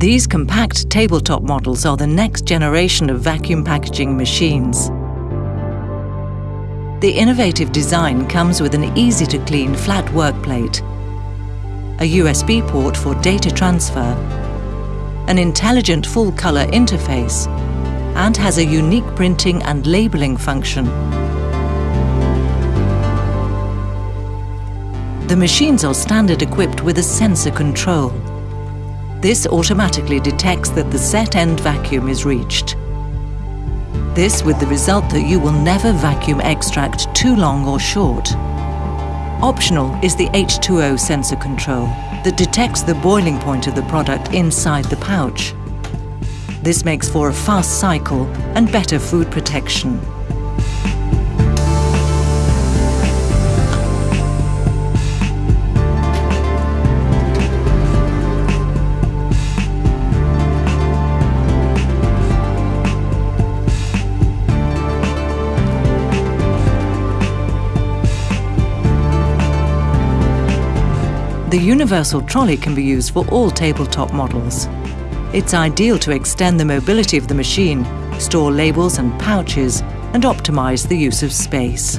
These compact tabletop models are the next generation of vacuum packaging machines. The innovative design comes with an easy-to-clean flat workplate, a USB port for data transfer, an intelligent full-color interface, and has a unique printing and labeling function. The machines are standard equipped with a sensor control. This automatically detects that the set end vacuum is reached. This with the result that you will never vacuum extract too long or short. Optional is the H2O sensor control that detects the boiling point of the product inside the pouch. This makes for a fast cycle and better food protection. The universal trolley can be used for all tabletop models. It's ideal to extend the mobility of the machine, store labels and pouches, and optimize the use of space.